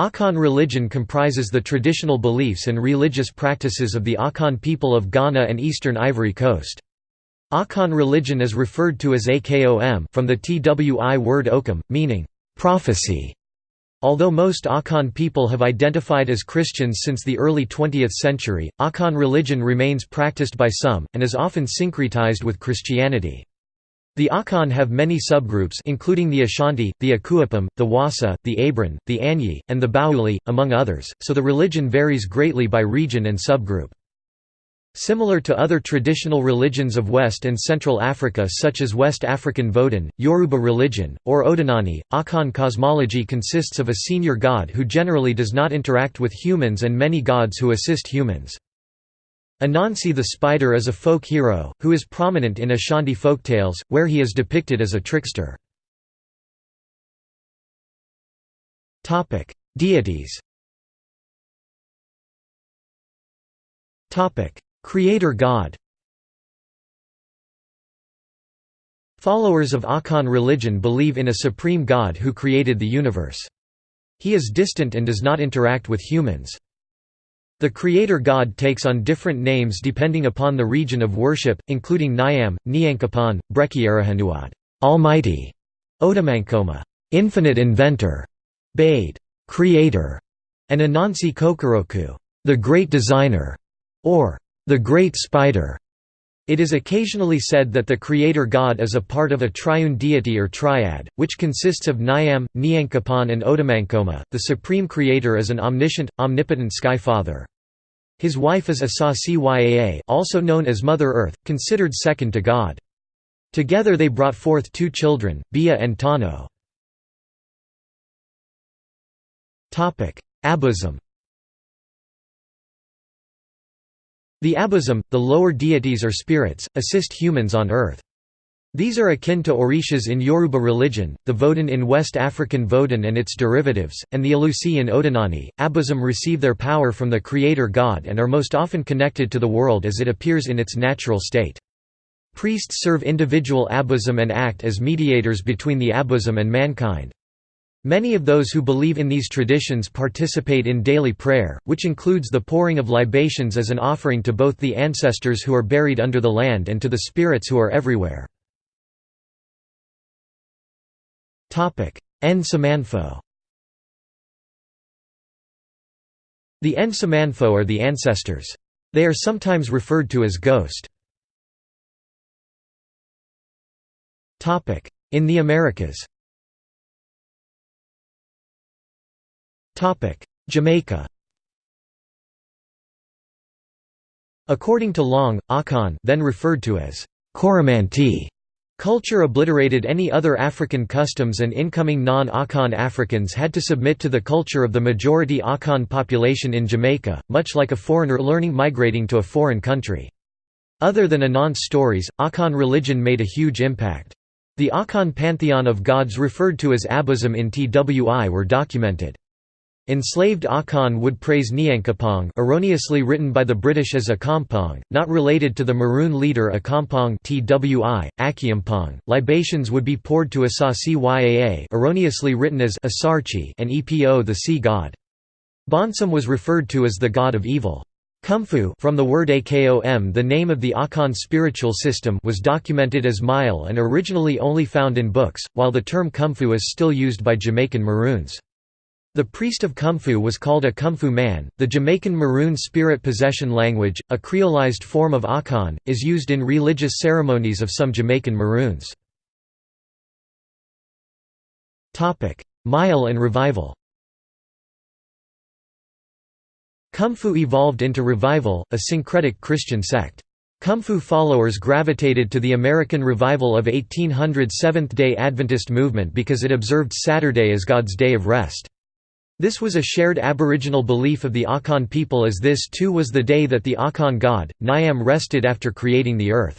Akan religion comprises the traditional beliefs and religious practices of the Akan people of Ghana and eastern Ivory Coast. Akan religion is referred to as Akom from the Twi word okum, meaning, prophecy. Although most Akan people have identified as Christians since the early 20th century, Akan religion remains practiced by some, and is often syncretized with Christianity. The Akan have many subgroups including the Ashanti, the Akuapem, the Wassa, the Abron, the Anyi, and the Baoulé, among others, so the religion varies greatly by region and subgroup. Similar to other traditional religions of West and Central Africa such as West African Vodun, Yoruba religion, or Odinani, Akan cosmology consists of a senior god who generally does not interact with humans and many gods who assist humans. Anansi the spider is a folk hero, who is prominent in Ashanti folktales, where he is depicted as a trickster. Deities Creator God Followers of Akan religion believe in a supreme God who created the universe. He is distant and does not interact with humans. The creator god takes on different names depending upon the region of worship, including Nyam, Nyankopon, Brekyirihunuade, Almighty, Odomankoma, Infinite Inventor, Bade, Creator, and Anansi Kokoroku, the Great Designer, or the Great Spider. It is occasionally said that the creator god is a part of a triune deity or triad, which consists of Nyam, Nyankopon and Odomankoma. The supreme creator is an omniscient, omnipotent sky father. His wife is Asase also known as Mother Earth, considered second to God. Together they brought forth two children, Bia and Tano. Abosom The Abosom, the lower deities or spirits, assist humans on earth. These are akin to Orishas in Yoruba religion, the Vodun in West African Vodun and its derivatives, and the Alusi in Odinani. Abosom receive their power from the creator god and are most often connected to the world as it appears in its natural state. Priests serve individual Abosom and act as mediators between the Abosom and mankind. Many of those who believe in these traditions participate in daily prayer, which includes the pouring of libations as an offering to both the ancestors who are buried under the land and to the spirits who are everywhere. Nsamanfo The Nsamanfo are the ancestors. They are sometimes referred to as ghost. In the Americas Jamaica According to Long, Akan then referred to as Coromantee Culture obliterated any other African customs and incoming non-Akan Africans had to submit to the culture of the majority Akan population in Jamaica, much like a foreigner learning migrating to a foreign country. Other than Anansi stories, Akan religion made a huge impact. The Akan pantheon of gods referred to as Abosom in Twi were documented. Enslaved Akan would praise Nyankopong erroneously written by the British as Accompong, not related to the Maroon leader Accompong Twi, Acheampong. Libations would be poured to Asase Yaa erroneously written as Assarci and Epo the sea god. Bonsam was referred to as the god of evil. Kumfu from the word Akom the name of the Akan spiritual system was documented as Myal and originally only found in books, while the term Kumfu is still used by Jamaican Maroons. The priest of Kumfu was called a Kumfu man. The Jamaican Maroon spirit possession language, a creolized form of Akan, is used in religious ceremonies of some Jamaican Maroons. Myal and revival Kumfu evolved into Revival, a syncretic Christian sect. Kumfu followers gravitated to the American Revival of 1800 Seventh-day Adventist movement because it observed Saturday as God's day of rest. This was a shared aboriginal belief of the Akan people as this too was the day that the Akan god, Nyam rested after creating the earth.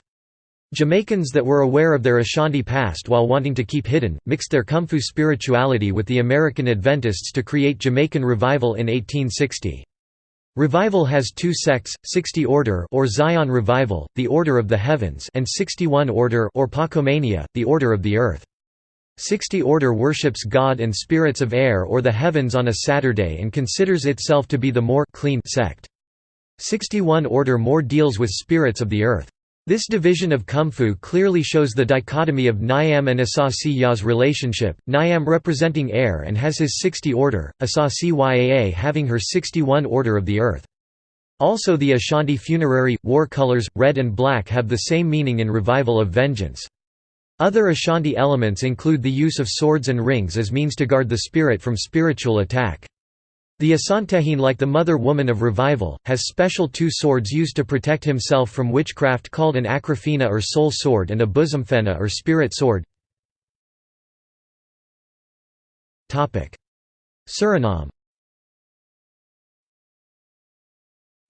Jamaicans that were aware of their Ashanti past while wanting to keep hidden, mixed their Kumfu spirituality with the American Adventists to create Jamaican Revival in 1860. Revival has two sects, 60 Order or Zion Revival, the Order of the Heavens and 61 Order or Pocomania, the Order of the Earth. 60 Order worships God and spirits of air or the heavens on a Saturday and considers itself to be the more clean sect. 61 Order more deals with spirits of the earth. This division of Kumfu clearly shows the dichotomy of Nyam and Asase Ya's relationship, Nyam representing air and has his 60 order, Asase Yaa having her 61 order of the earth. Also the Ashanti funerary, war colors, red and black have the same meaning in Revival of Vengeance. Other Ashanti elements include the use of swords and rings as means to guard the spirit from spiritual attack. The Asantehene like the Mother Woman of Revival, has special two swords used to protect himself from witchcraft called an akrafena or soul sword and a bosomfena or spirit sword. Suriname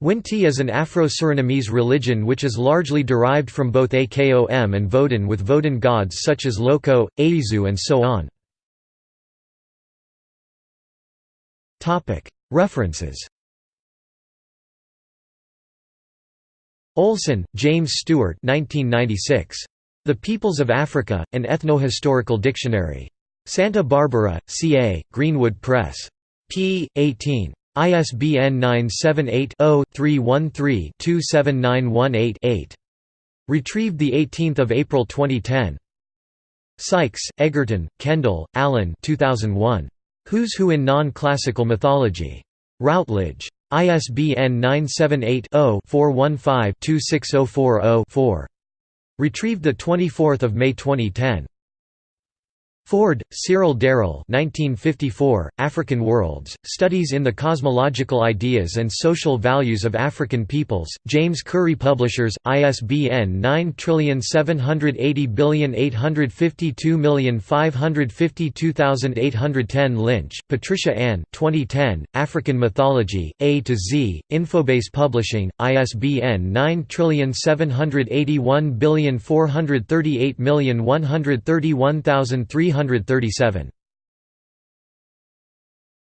Winti is an Afro-Surinamese religion which is largely derived from both Akom and Vodun with Vodun gods such as Loko, Aizu and so on. References Olson, James Stewart 1996. The Peoples of Africa, An Ethnohistorical Dictionary. Santa Barbara, CA, Greenwood Press. p. 18. ISBN 978-0-313-27918-8. Retrieved 18 April 2010. Sykes, Egerton, Kendall, Allen 2001. Who's Who in Non-Classical Mythology. Routledge. ISBN 978 0 415 26040 Retrieved 24 May 2010. Forde, Cyril Daryll 1954, African Worlds, Studies in the Cosmological Ideas and Social Values of African Peoples, James Currey Publishers, ISBN 9780552552810 Lynch, Patricia Ann 2010, African Mythology, A to Z, Infobase Publishing, ISBN 978143813131337